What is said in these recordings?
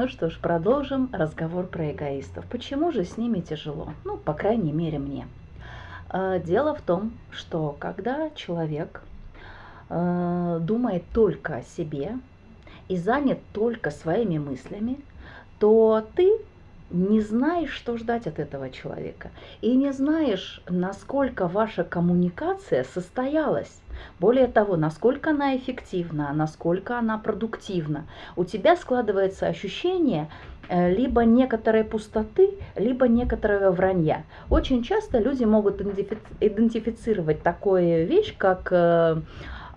Ну что ж, продолжим разговор про эгоистов. Почему же с ними тяжело? Ну, по крайней мере, мне. А, дело в том, что когда человек э, думает только о себе и занят только своими мыслями, то ты не знаешь, что ждать от этого человека. И не знаешь, насколько ваша коммуникация состоялась. Более того, насколько она эффективна, насколько она продуктивна. У тебя складывается ощущение э, либо некоторой пустоты, либо некоторого вранья. Очень часто люди могут идентифицировать такую вещь, как э,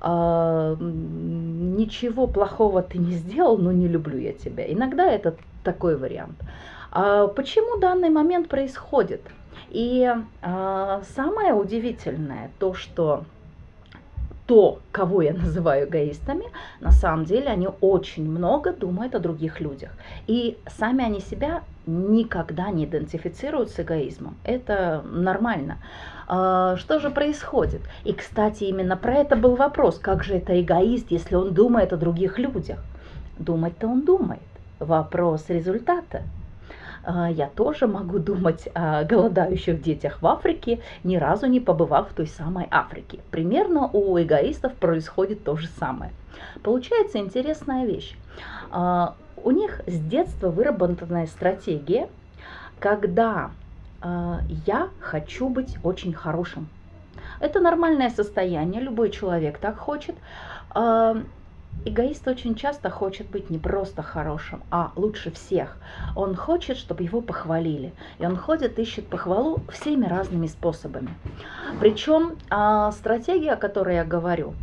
а, ничего плохого ты не сделал, но не люблю я тебя. Иногда это такой вариант. А почему данный момент происходит? И а, самое удивительное то, что то, кого я называю эгоистами, на самом деле они очень много думают о других людях. И сами они себя никогда не идентифицируют с эгоизмом. Это нормально. А, что же происходит? И, кстати, именно про это был вопрос. Как же это эгоист, если он думает о других людях? Думать-то он думает. Вопрос результата. А, я тоже могу думать о голодающих детях в Африке, ни разу не побывав в той самой Африке. Примерно у эгоистов происходит то же самое. Получается интересная вещь. А, у них с детства выработанная стратегия, когда а, я хочу быть очень хорошим. Это нормальное состояние, любой человек так хочет. Эгоист очень часто хочет быть не просто хорошим, а лучше всех. Он хочет, чтобы его похвалили. И он ходит, ищет похвалу всеми разными способами. Причем а, стратегия, о которой я говорю,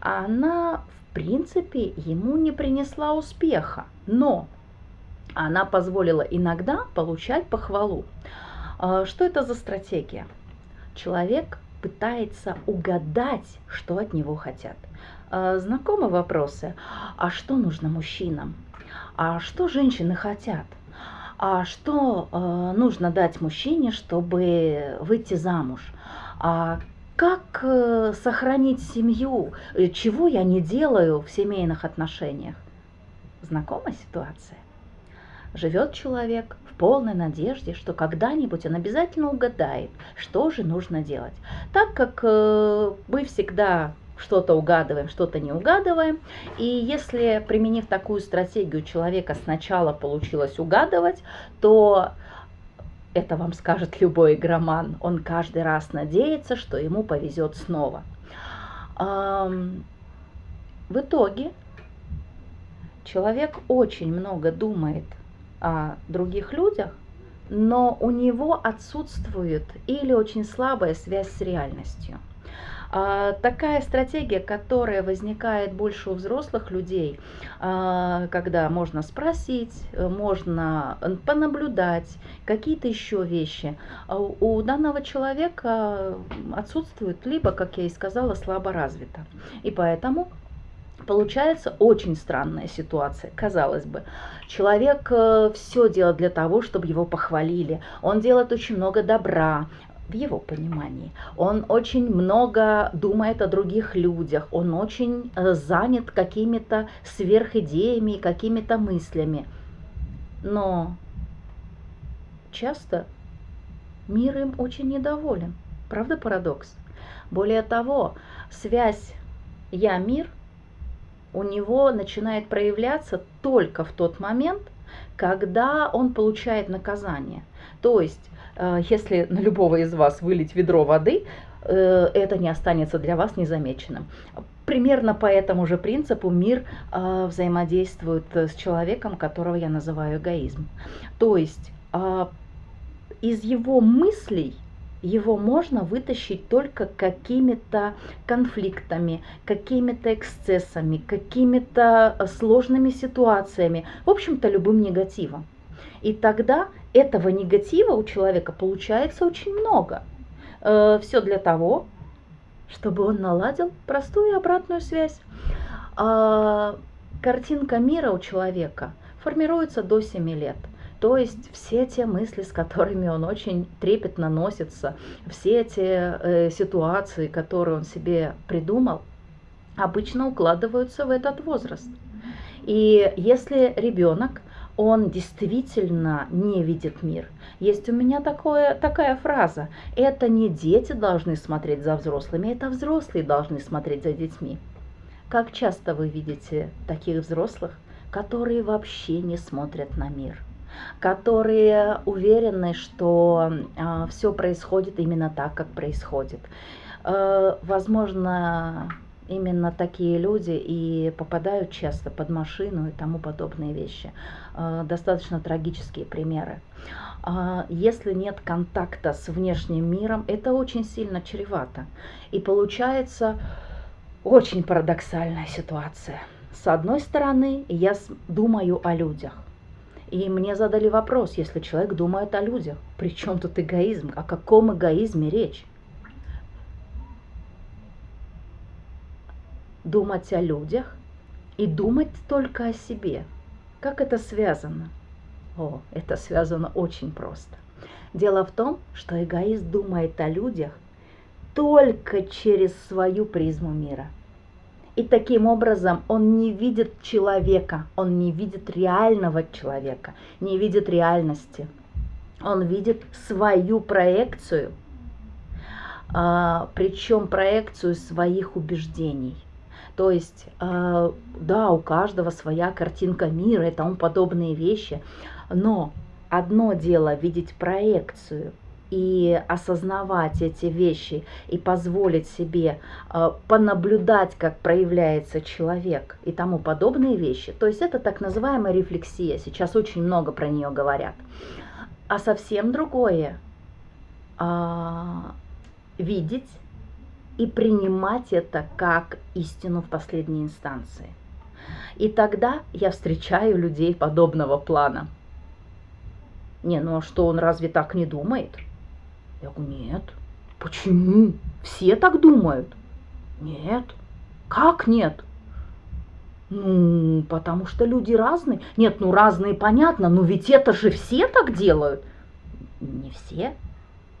она в принципе ему не принесла успеха. Но она позволила иногда получать похвалу. А, что это за стратегия? Человек пытается угадать, что от него хотят. А, знакомы вопросы? А что нужно мужчинам? А что женщины хотят? А что э, нужно дать мужчине, чтобы выйти замуж? А как э, сохранить семью? Чего я не делаю в семейных отношениях? Знакома ситуация? Живет человек в полной надежде, что когда-нибудь он обязательно угадает, что же нужно делать. Так как э, мы всегда что-то угадываем, что-то не угадываем. И если, применив такую стратегию, человека сначала получилось угадывать, то это вам скажет любой игроман. Он каждый раз надеется, что ему повезет снова. В итоге человек очень много думает о других людях, но у него отсутствует или очень слабая связь с реальностью. А, такая стратегия, которая возникает больше у взрослых людей, а, когда можно спросить, можно понаблюдать, какие-то еще вещи, а у данного человека отсутствует, либо, как я и сказала, слабо развито. И поэтому Получается очень странная ситуация, казалось бы. Человек э, все делает для того, чтобы его похвалили. Он делает очень много добра, в его понимании. Он очень много думает о других людях, он очень э, занят какими-то сверхидеями, какими-то мыслями. Но часто мир им очень недоволен. Правда парадокс? Более того, связь «я-мир» у него начинает проявляться только в тот момент, когда он получает наказание. То есть если на любого из вас вылить ведро воды, э, это не останется для вас незамеченным. Примерно по этому же принципу мир э, взаимодействует с человеком, которого я называю эгоизм. То есть из его мыслей его можно вытащить только какими-то конфликтами, какими-то эксцессами, какими-то сложными ситуациями, в общем-то любым негативом. И тогда этого негатива у человека получается очень много. Э, Все для того, чтобы он наладил простую обратную связь. А, картинка мира у человека формируется до 7 лет. То есть все те мысли, с которыми он очень трепетно носится, все эти э, ситуации, которые он себе придумал, обычно укладываются в этот возраст. И если ребенок он действительно не видит мир. Есть у меня такое, такая фраза. Это не дети должны смотреть за взрослыми, это взрослые должны смотреть за детьми. Как часто вы видите таких взрослых, которые вообще не смотрят на мир? которые уверены, что э, а, все происходит именно так, как происходит. Э, возможно, именно такие люди и попадают часто под машину и тому подобные вещи. Э, достаточно трагические примеры. Э, если нет контакта с внешним миром, это очень сильно чревато. И получается очень парадоксальная ситуация. С одной стороны, я думаю о людях. И мне задали вопрос, если человек думает о людях, при чем тут эгоизм? О каком эгоизме речь? Думать о людях и думать только о себе. Как это связано? О, это связано очень просто. Дело в том, что эгоист думает о людях только через свою призму мира. И таким образом он не видит человека, он не видит реального человека, не видит реальности. Он видит свою проекцию, а, причем проекцию своих убеждений. То есть, э, да, у каждого своя картинка мира и тому подобные вещи, но одно дело видеть проекцию и осознавать эти вещи и позволить себе э, понаблюдать, как проявляется человек и тому подобные вещи. То есть это так называемая рефлексия. Сейчас очень много про нее говорят. А совсем другое а, видеть и принимать это как истину в последней инстанции. И тогда я встречаю людей подобного плана. Не, ну а что, он разве так не думает? Я говорю, нет. Почему? Все так думают? Нет. Как нет? Ну, потому что люди разные. Нет, ну разные понятно, но ведь это же все так делают. Не все.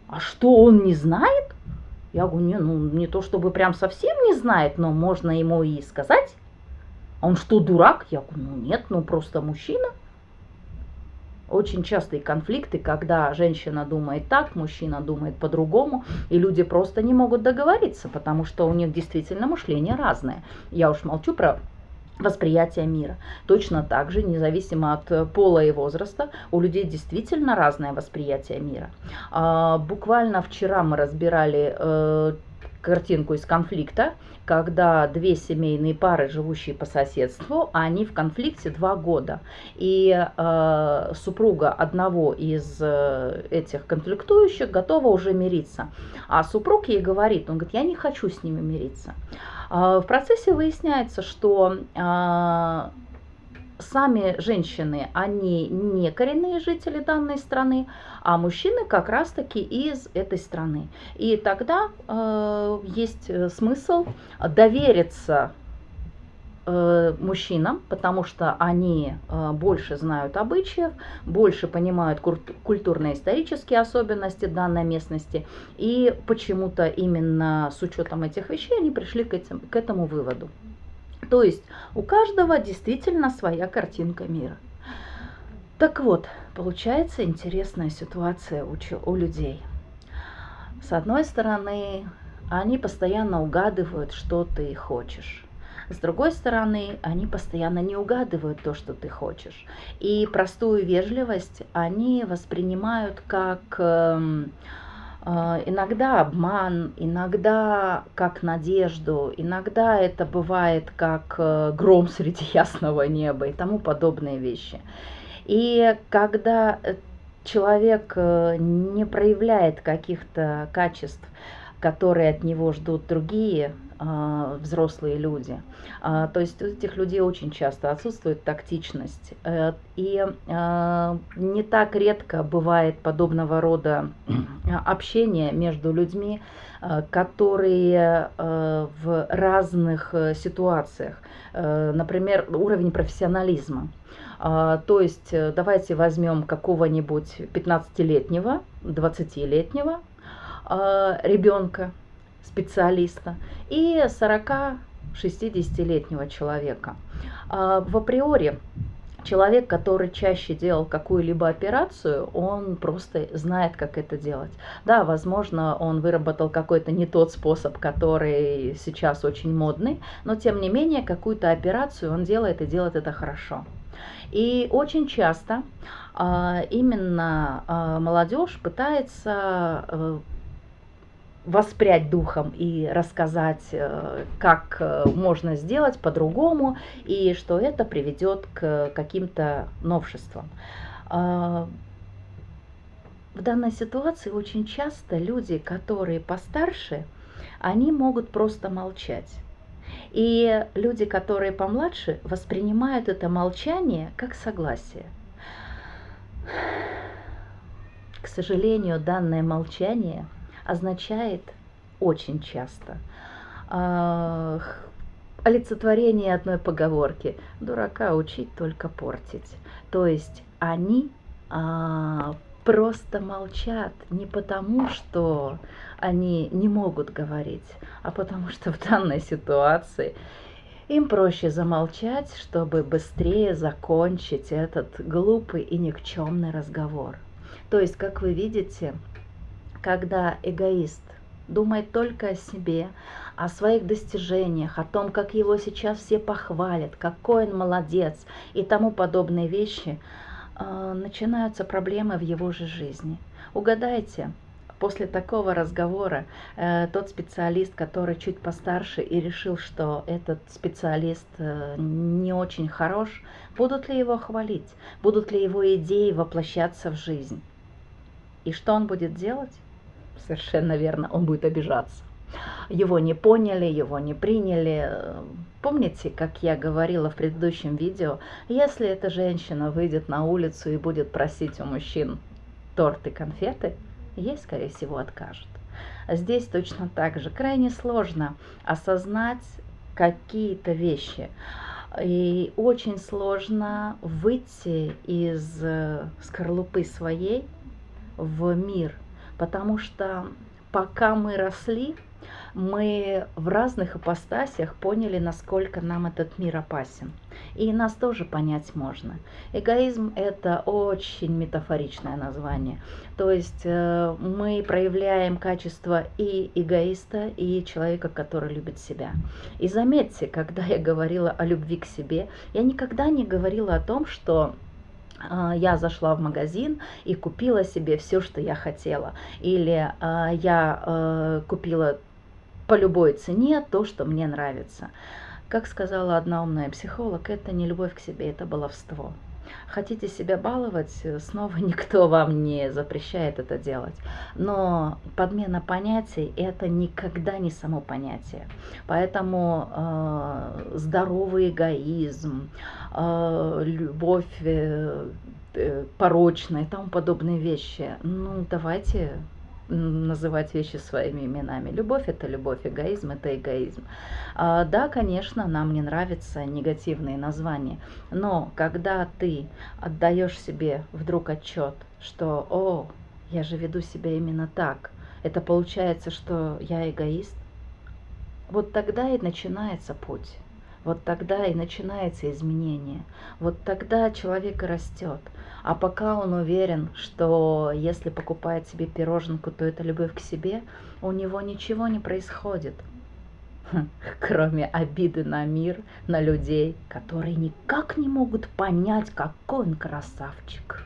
А что, он не знает? Я говорю, не, ну не то чтобы прям совсем не знает, но можно ему и сказать. А он что, дурак? Я говорю, ну нет, ну просто мужчина. Очень частые конфликты, когда женщина думает так, мужчина думает по-другому, и люди просто не могут договориться, потому что у них действительно мышление разное. Я уж молчу про восприятия мира. Точно так же, независимо от э, пола и возраста, у людей действительно разное восприятие мира. А, буквально вчера мы разбирали э, картинку из конфликта, когда две семейные пары, живущие по соседству, они в конфликте два года. И э, супруга одного из э, этих конфликтующих готова уже мириться. А супруг ей говорит, он говорит, я не хочу с ними мириться. А, в процессе выясняется, что а, сами женщины, они не коренные жители данной страны, а мужчины как раз-таки из этой страны. И тогда э, есть смысл довериться э, мужчинам, потому что они э, больше знают обычаев, больше понимают культурно-исторические особенности данной местности, и почему-то именно с учетом этих вещей они пришли к, этим, к этому выводу. То есть у каждого действительно своя картинка мира. Так вот, получается интересная ситуация у, у людей. С одной стороны, они постоянно угадывают, что ты хочешь. С другой стороны, они постоянно не угадывают то, что ты хочешь. И простую вежливость они воспринимают как э, э, иногда обман, иногда как надежду, иногда это бывает как э, гром среди ясного неба и тому подобные вещи. И когда э, человек э, не проявляет каких-то качеств, которые от него ждут другие взрослые люди. Э, то есть у этих людей очень часто отсутствует тактичность. Э, и э, не так редко бывает подобного рода общение между людьми, которые в разных э, ситуациях, э, например, уровень профессионализма. А, то есть давайте возьмем какого-нибудь 15-летнего, 20-летнего а, ребенка, специалиста и 40-60-летнего человека. А, в априори Человек, который чаще делал какую-либо операцию, он просто знает, как это делать. Да, возможно, он выработал какой-то не тот способ, который сейчас очень модный, но тем не менее какую-то операцию он делает и делает это хорошо. И очень часто а, именно а, молодежь пытается э, воспрять духом и рассказать, э, как э, можно сделать по-другому, и что это приведет к каким-то новшествам. А, в данной ситуации очень часто люди, которые постарше, они могут просто молчать. И люди, которые помладше, воспринимают это молчание как согласие. К сожалению, данное молчание – означает очень часто э, олицетворение одной поговорки «дурака учить, только портить». То есть они а, просто молчат не потому, что они не могут говорить, а потому что в данной ситуации им проще замолчать, чтобы быстрее закончить этот глупый и никчемный разговор. То есть, как вы видите, когда эгоист думает только о себе, о своих достижениях, о том, как его сейчас все похвалят, какой он молодец и тому подобные вещи, э, начинаются проблемы в его же жизни. Угадайте, после такого разговора э, тот специалист, который чуть постарше и решил, что этот специалист э, не очень хорош, будут ли его хвалить, будут ли его идеи воплощаться в жизнь? И что он будет делать? Совершенно верно, он будет обижаться. Его не поняли, его не приняли. Помните, как я говорила в предыдущем видео, если эта женщина выйдет на улицу и будет просить у мужчин торт и конфеты, ей, скорее всего, откажут. Здесь точно так же крайне сложно осознать какие-то вещи. И очень сложно выйти из скорлупы своей в мир – потому что пока мы росли, мы в разных ипостасях поняли, насколько нам этот мир опасен. И нас тоже понять можно. Эгоизм – это очень метафоричное название. То есть э, мы проявляем качество и эгоиста, и человека, который любит себя. И заметьте, когда я говорила о любви к себе, я никогда не говорила о том, что я зашла в магазин и купила себе все, что я хотела. Или а, я э, купила по любой цене то, что мне нравится. Как сказала одна умная психолог, это не любовь к себе, это баловство. Хотите себя баловать, снова никто вам не запрещает это делать. Но подмена понятий – это никогда не само понятие. Поэтому э, здоровый эгоизм, э, любовь э, э порочная и тому подобные вещи, ну давайте называть вещи своими именами. Любовь – это любовь, эгоизм – это эгоизм. А, да, конечно, нам не нравятся негативные названия, но когда ты отдаешь себе вдруг отчет, что «О, я же веду себя именно так», это получается, что я эгоист, вот тогда и начинается путь. Вот тогда и начинается изменение. Вот тогда человек и растет. А пока он уверен, что если покупает себе пироженку, то это любовь к себе, у него ничего не происходит. Кроме обиды на мир, на людей, которые никак не могут понять, какой он красавчик.